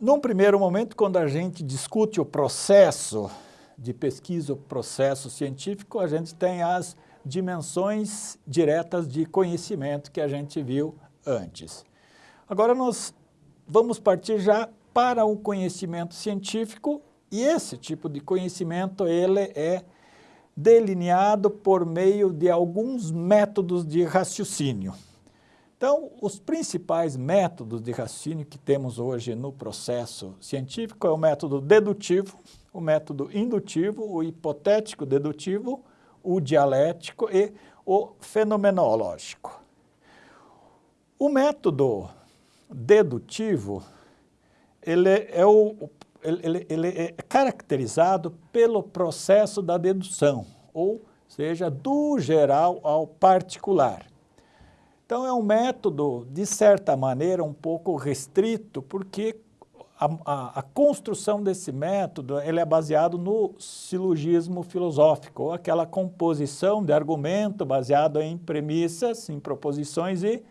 num primeiro momento, quando a gente discute o processo de pesquisa, o processo científico, a gente tem as dimensões diretas de conhecimento que a gente viu antes. Agora nós vamos partir já para o conhecimento científico e esse tipo de conhecimento ele é delineado por meio de alguns métodos de raciocínio. Então, os principais métodos de raciocínio que temos hoje no processo científico é o método dedutivo, o método indutivo, o hipotético dedutivo, o dialético e o fenomenológico. O método dedutivo, ele é, o, ele, ele é caracterizado pelo processo da dedução, ou seja, do geral ao particular. Então é um método, de certa maneira, um pouco restrito, porque a, a, a, construção desse método ele é baseado no silogismo filosófico, ou aquela composição de argumento baseado em premissas, em proposições e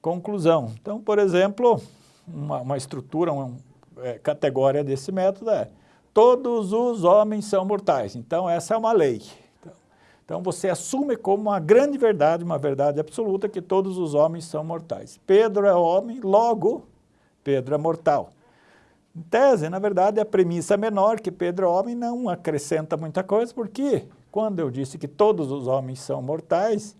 conclusão. Então, por exemplo, uma, uma estrutura, uma é, categoria desse método é todos os homens são mortais. Então, essa é uma lei. Então você assume como uma grande verdade, uma verdade absoluta, que todos os homens são mortais. Pedro é homem, logo Pedro é mortal. Em tese, na verdade, a premissa menor, que Pedro é homem, não acrescenta muita coisa, porque quando eu disse que todos os homens são mortais,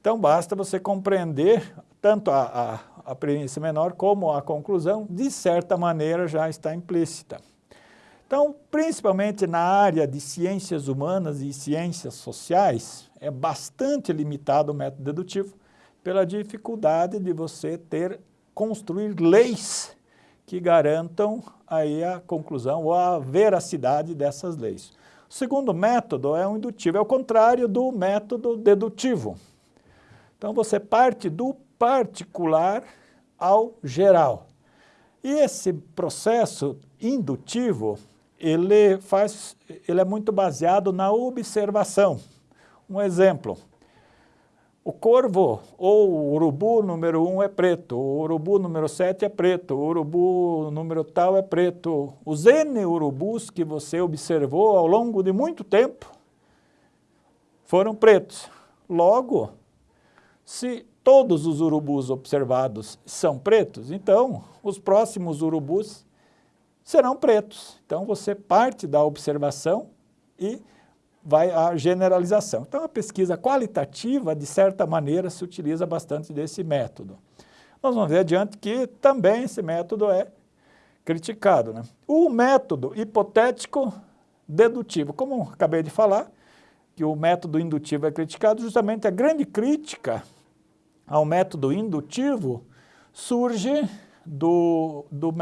então basta você compreender tanto a, a, a premissa menor como a conclusão, de certa maneira já está implícita. Então, principalmente na área de ciências humanas e ciências sociais, é bastante limitado o método dedutivo pela dificuldade de você ter, construir leis que garantam aí a conclusão ou a veracidade dessas leis. O segundo método é o indutivo, é o contrário do método dedutivo. Então você parte do particular ao geral. E esse processo indutivo ele, faz, ele é muito baseado na observação. Um exemplo, o corvo ou o urubu número 1 um é preto, o urubu número 7 é preto, o urubu número tal é preto. Os N urubus que você observou ao longo de muito tempo foram pretos. Logo, se todos os urubus observados são pretos, então os próximos urubus serão pretos. Então você parte da observação e vai à generalização. Então a pesquisa qualitativa, de certa maneira, se utiliza bastante desse método. Nós vamos ver adiante que também esse método é criticado. Né? O método hipotético dedutivo, como acabei de falar, que o método indutivo é criticado, justamente a grande crítica ao método indutivo surge do, do,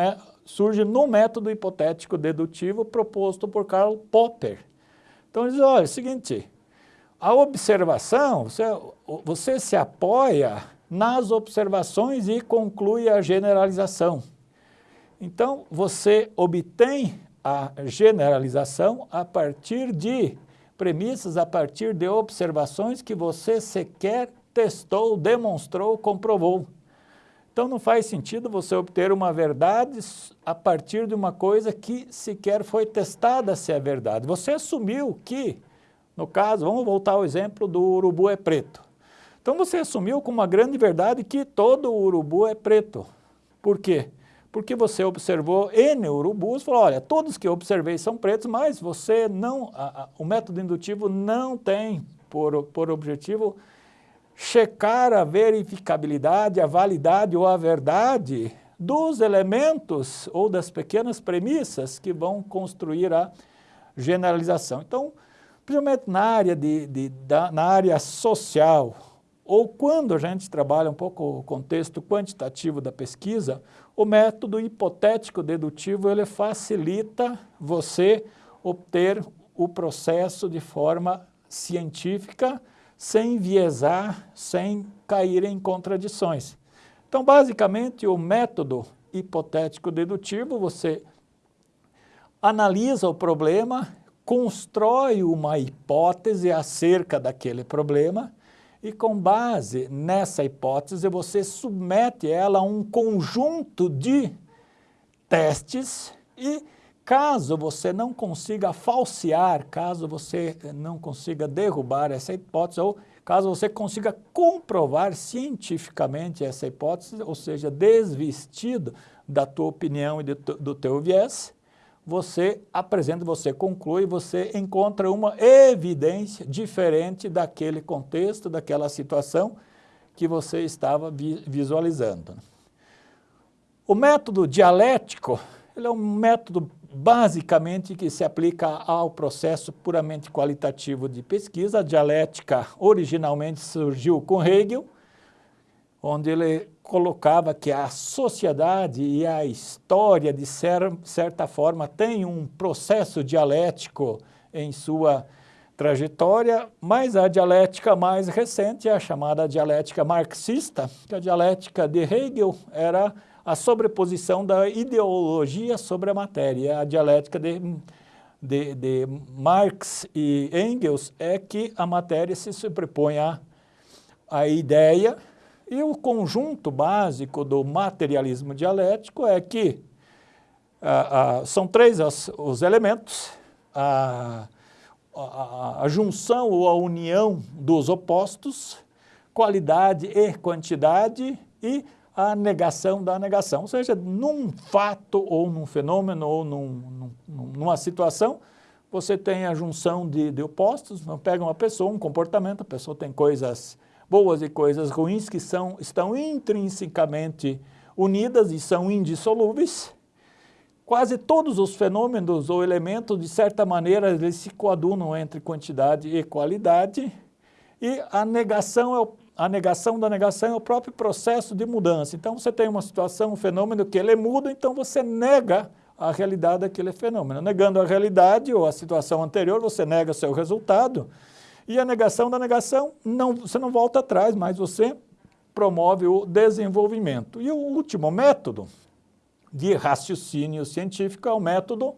surge no método hipotético dedutivo proposto por Karl Popper. Então, ele diz, olha, é o seguinte, a observação, você, você se apoia nas observações e conclui a generalização. Então, você obtém a generalização a partir de premissas, a partir de observações que você sequer testou, demonstrou, comprovou. Então não faz sentido você obter uma verdade a partir de uma coisa que sequer foi testada se é verdade. Você assumiu que, no caso, vamos voltar ao exemplo do urubu é preto. Então você assumiu como uma grande verdade que todo urubu é preto. Por quê? Porque você observou N urubus falou, olha, todos que eu observei são pretos, mas você não, a, a, o método indutivo não tem por, por objetivo checar a verificabilidade, a validade ou a verdade dos elementos ou das pequenas premissas que vão construir a generalização. Então, principalmente na área, de, de, da, na área social, ou quando a gente trabalha um pouco o contexto quantitativo da pesquisa, o método hipotético dedutivo ele facilita você obter o processo de forma científica, sem enviesar, sem cair em contradições. Então, basicamente, o método hipotético dedutivo, você analisa o problema, constrói uma hipótese acerca daquele problema e com base nessa hipótese você submete ela a um conjunto de testes e caso você não consiga falsear, caso você não consiga derrubar essa hipótese ou caso você consiga comprovar cientificamente essa hipótese, ou seja, desvestido da tua opinião e do teu viés, você apresenta, você conclui, você encontra uma evidência diferente daquele contexto, daquela situação que você estava visualizando. O método dialético, ele é um método basicamente que se aplica ao processo puramente qualitativo de pesquisa. A dialética originalmente surgiu com Hegel, onde ele colocava que a sociedade e a história, de certa forma, tem um processo dialético em sua trajetória, mas a dialética mais recente é a chamada dialética marxista, que a dialética de Hegel era a sobreposição da ideologia sobre a matéria. A dialética de, de, de Marx e Engels é que a matéria se sobrepõe à, à ideia e o conjunto básico do materialismo dialético é que ah, ah, são três os, os elementos, a, a, a, junção ou a união dos opostos, qualidade e quantidade e a negação da negação. Ou seja, num fato ou num fenômeno ou num, num, numa situação, você tem a junção de, de opostos, pega uma pessoa, um comportamento, a pessoa tem coisas boas e coisas ruins que são, estão intrinsecamente unidas e são indissolúveis. Quase todos os fenômenos ou elementos, de certa maneira, eles se coadunam entre quantidade e qualidade, e a negação, é o, a negação da negação é o próprio processo de mudança. Então, você tem uma situação, um fenômeno que ele muda, então você nega a realidade daquele fenômeno. Negando a realidade ou a situação anterior, você nega seu resultado, e a negação da negação, não, você não volta atrás, mas você promove o desenvolvimento. E o último método de raciocínio científico é o método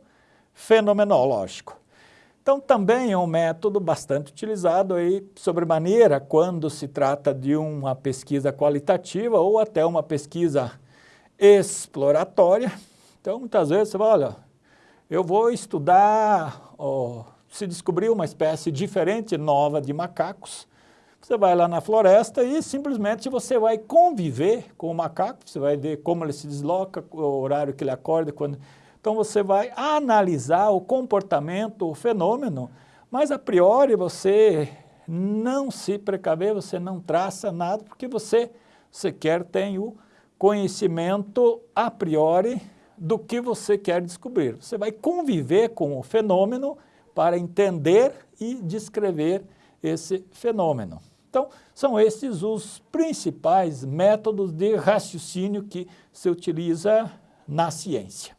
fenomenológico. Então, também é um método bastante utilizado aí, sobremaneira, quando se trata de uma pesquisa qualitativa ou até uma pesquisa exploratória. Então, muitas vezes você fala, olha, eu vou estudar se descobriu uma espécie diferente, nova de macacos, você vai lá na floresta e simplesmente você vai conviver com o macaco, você vai ver como ele se desloca, o horário que ele acorda, quando... Então você vai analisar o comportamento, o fenômeno, mas a priori você não se precaver, você não traça nada, porque você sequer tem o conhecimento a priori do que você quer descobrir. Você vai conviver com o fenômeno para entender e descrever esse fenômeno. Então, são esses os principais métodos de raciocínio que se utiliza na ciência.